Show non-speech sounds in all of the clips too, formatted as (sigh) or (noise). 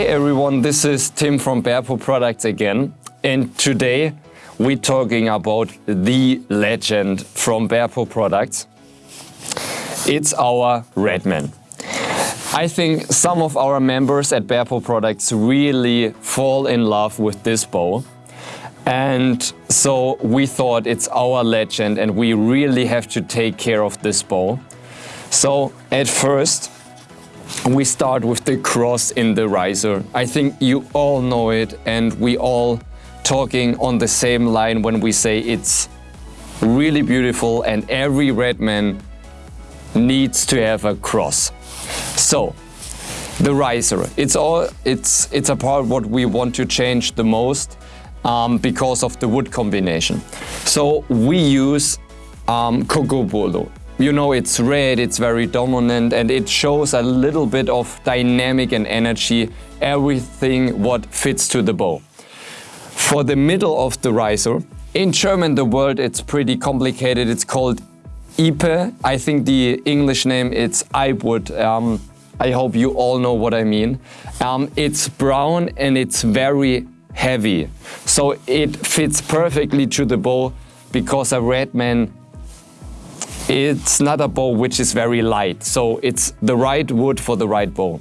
everyone, this is Tim from Bearpaw Products again. And today we're talking about the legend from Bearpaw Products. It's our Redman. I think some of our members at Bearpaw Products really fall in love with this bow. And so we thought it's our legend and we really have to take care of this bow. So at first, we start with the cross in the riser. I think you all know it and we all talking on the same line when we say it's really beautiful and every Redman needs to have a cross. So, the riser, it's all it's it's a part what we want to change the most um, because of the wood combination. So we use um, Cocobolo. You know, it's red, it's very dominant, and it shows a little bit of dynamic and energy, everything what fits to the bow. For the middle of the riser, in German the word it's pretty complicated, it's called Ipe. I think the English name it's Ipewood. Um, I hope you all know what I mean. Um, it's brown and it's very heavy. So it fits perfectly to the bow because a Redman it's not a bow which is very light. So it's the right wood for the right bow.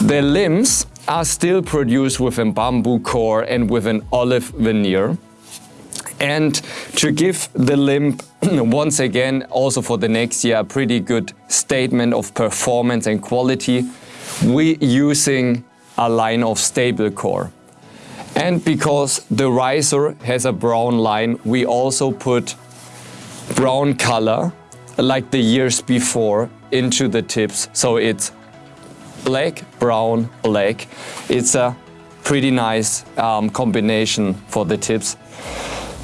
The limbs are still produced with a bamboo core and with an olive veneer. And to give the limb, (clears throat) once again, also for the next year, a pretty good statement of performance and quality, we using a line of stable core. And because the riser has a brown line, we also put brown color, like the years before, into the tips. So it's black, brown, black. It's a pretty nice um, combination for the tips.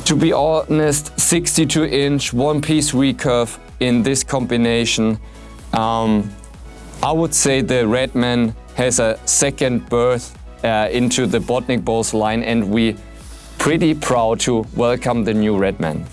To be honest, 62 inch one piece recurve in this combination. Um, I would say the Redman has a second birth uh, into the Bodnik Bows line and we pretty proud to welcome the new Redman.